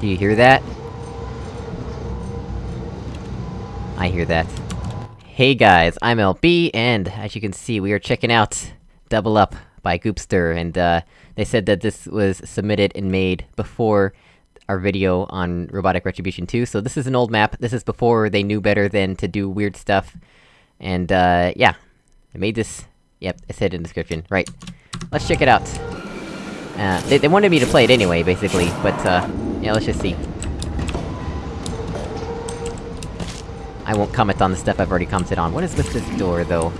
Do you hear that? I hear that. Hey guys, I'm LB, and as you can see, we are checking out Double Up by Goopster, and uh, they said that this was submitted and made before our video on Robotic Retribution 2, so this is an old map, this is before they knew better than to do weird stuff. And uh, yeah. I made this... Yep, it said in the description. Right. Let's check it out. Uh, they, they wanted me to play it anyway, basically, but uh, yeah, let's just see. I won't comment on the stuff I've already commented on. What is with this door, though?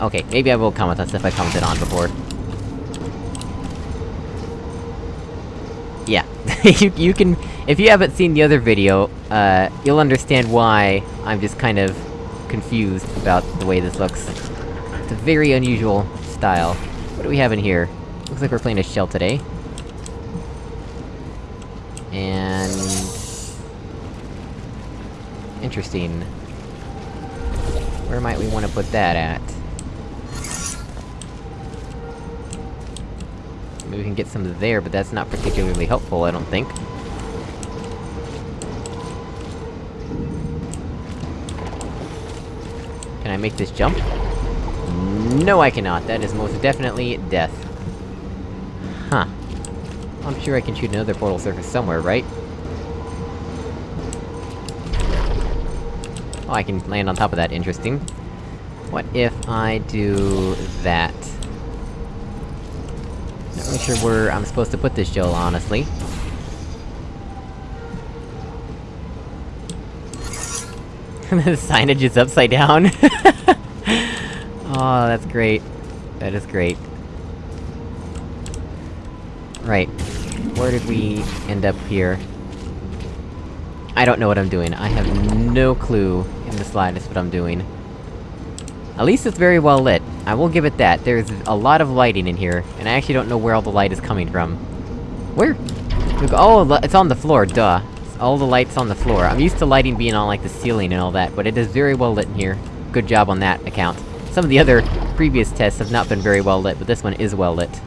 Okay, maybe I will comment on stuff I commented on before. Yeah. you, you can- if you haven't seen the other video, uh, you'll understand why I'm just kind of confused about the way this looks. It's a very unusual style. What do we have in here? Looks like we're playing a shell today. And... Interesting. Where might we want to put that at? Maybe we can get some there, but that's not particularly helpful, I don't think. Can I make this jump? No, I cannot. That is most definitely death. I'm sure I can shoot another portal surface somewhere, right? Oh, I can land on top of that, interesting. What if I do that? Not really sure where I'm supposed to put this gel, honestly. the signage is upside down. oh, that's great. That is great. Right. Where did we end up here? I don't know what I'm doing. I have no clue in the slightest what I'm doing. At least it's very well lit. I will give it that. There's a lot of lighting in here, and I actually don't know where all the light is coming from. Where? Oh, it's on the floor, duh. All the lights on the floor. I'm used to lighting being on, like, the ceiling and all that, but it is very well lit in here. Good job on that account. Some of the other previous tests have not been very well lit, but this one is well lit.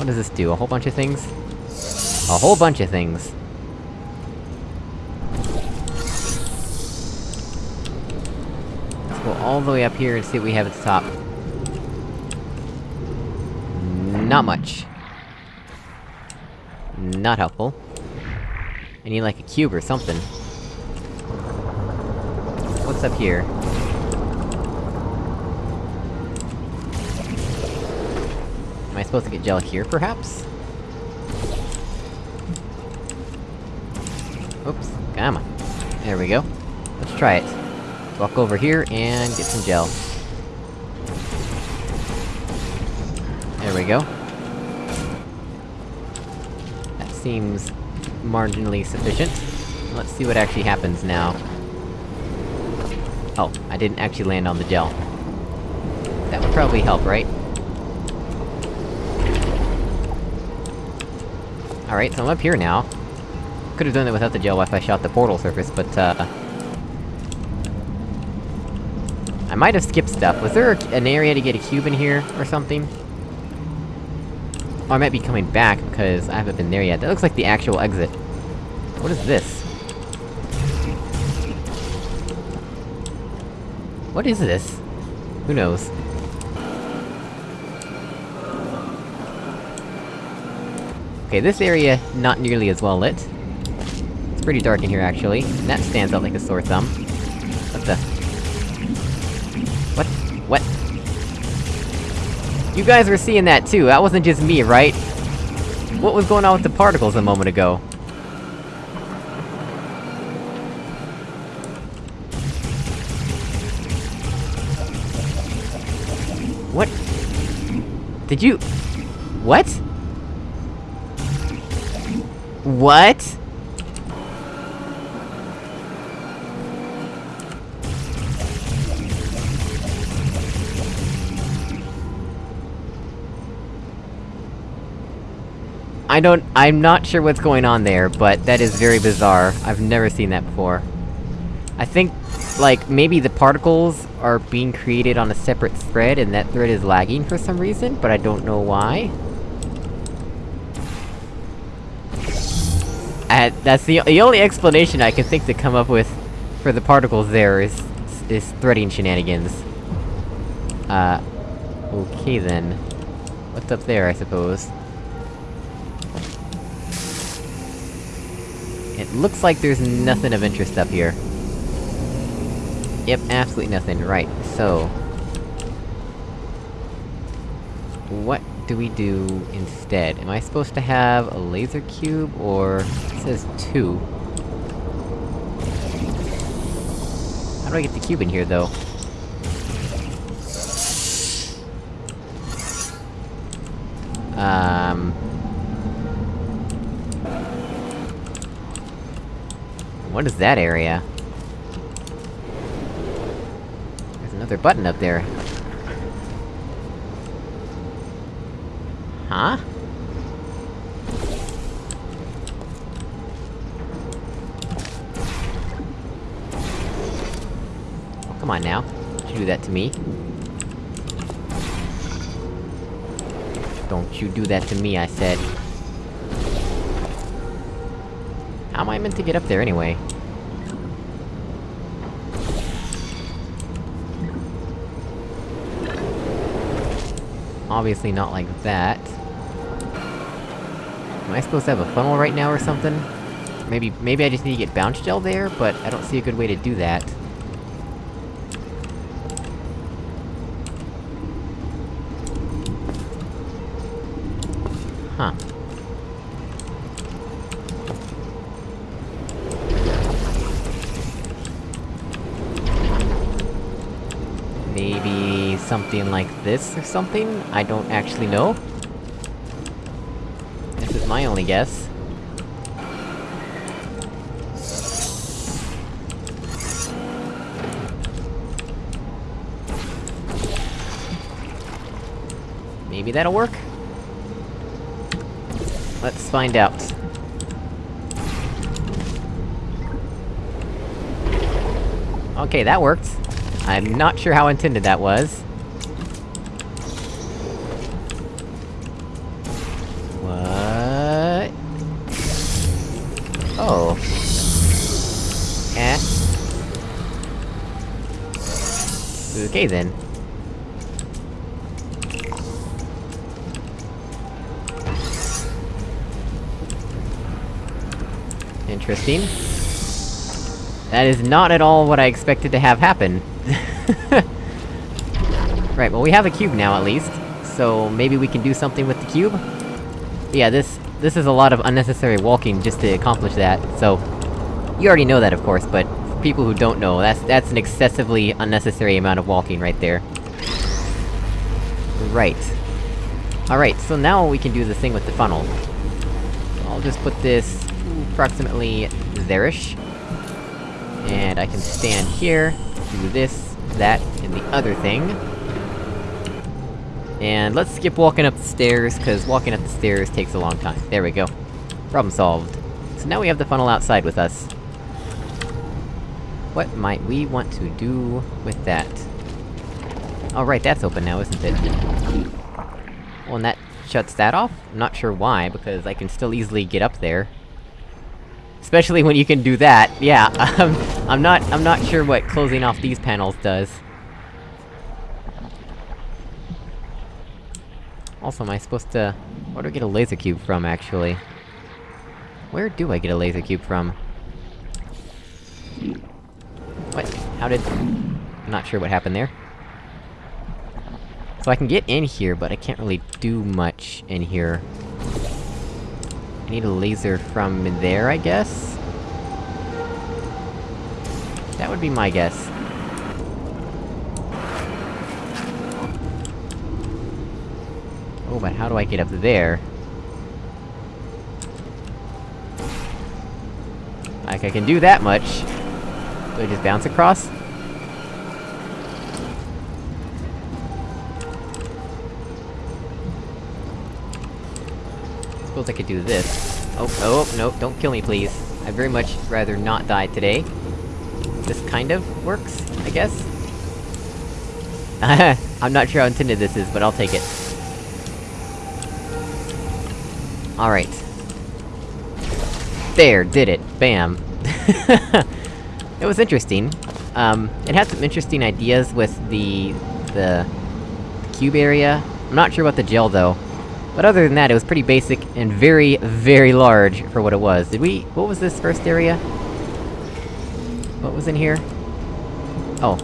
What does this do? A whole bunch of things? A whole bunch of things. Let's go all the way up here and see what we have at the top. Not much. Not helpful. I need like a cube or something. What's up here? I supposed to get gel here, perhaps? Oops, come on. There we go. Let's try it. Walk over here and get some gel. There we go. That seems marginally sufficient. Let's see what actually happens now. Oh, I didn't actually land on the gel. That would probably help, right? Alright, so I'm up here now. Could've done it without the gel if I shot the portal surface, but, uh... I might have skipped stuff. Was there an area to get a cube in here, or something? Oh, I might be coming back, because I haven't been there yet. That looks like the actual exit. What is this? What is this? Who knows? Okay, this area, not nearly as well lit. It's pretty dark in here, actually. And that stands out like a sore thumb. What the... What? What? You guys were seeing that too, that wasn't just me, right? What was going on with the particles a moment ago? What? Did you... What? What? I don't- I'm not sure what's going on there, but that is very bizarre. I've never seen that before. I think, like, maybe the particles are being created on a separate thread, and that thread is lagging for some reason, but I don't know why. I, that's the- the only explanation I can think to come up with for the particles there is- is threading shenanigans. Uh... Okay then. What's up there, I suppose? It looks like there's nothing of interest up here. Yep, absolutely nothing, right, so... What do we do instead? Am I supposed to have a laser cube, or... It says two. How do I get the cube in here, though? Um... What is that area? There's another button up there. Huh? Oh, come on now. Don't you do that to me. Don't you do that to me, I said. How am I meant to get up there anyway? Obviously not like that. Am I supposed to have a funnel right now or something? Maybe- maybe I just need to get bounce gel there, but I don't see a good way to do that. Huh. Maybe something like this or something? I don't actually know. My only guess. Maybe that'll work? Let's find out. Okay, that worked. I'm not sure how intended that was. Oh. Eh. Okay then. Interesting. That is not at all what I expected to have happen. right, well we have a cube now at least, so maybe we can do something with the cube? Yeah, this- this is a lot of unnecessary walking just to accomplish that, so... You already know that, of course, but for people who don't know, that's- that's an excessively unnecessary amount of walking right there. Right. Alright, so now we can do the thing with the funnel. I'll just put this approximately there-ish. And I can stand here, do this, that, and the other thing. And let's skip walking up the stairs, cause walking up the stairs takes a long time. There we go. Problem solved. So now we have the funnel outside with us. What might we want to do with that? Oh right, that's open now, isn't it? Well, and that shuts that off? I'm not sure why, because I can still easily get up there. Especially when you can do that, yeah, I'm not- I'm not sure what closing off these panels does. Also, am I supposed to... Where do I get a laser cube from, actually? Where do I get a laser cube from? What? How did... I'm not sure what happened there. So I can get in here, but I can't really do much in here. I need a laser from there, I guess? That would be my guess. Oh, but how do I get up there? Like, I can do that much. Do I just bounce across? Suppose I could do this. Oh, oh, oh, no, don't kill me, please. I'd very much rather not die today. This kind of works, I guess? I'm not sure how intended this is, but I'll take it. Alright. There, did it. Bam. it was interesting. Um, it had some interesting ideas with the... the... cube area. I'm not sure about the gel, though. But other than that, it was pretty basic, and very, very large for what it was. Did we- what was this first area? What was in here? Oh.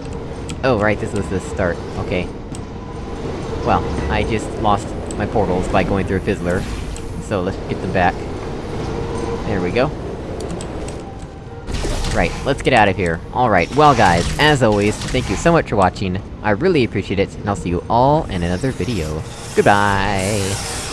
Oh, right, this was the start. Okay. Well, I just lost my portals by going through a fizzler. So let's get them back. There we go. Right, let's get out of here. Alright, well guys, as always, thank you so much for watching, I really appreciate it, and I'll see you all in another video. Goodbye!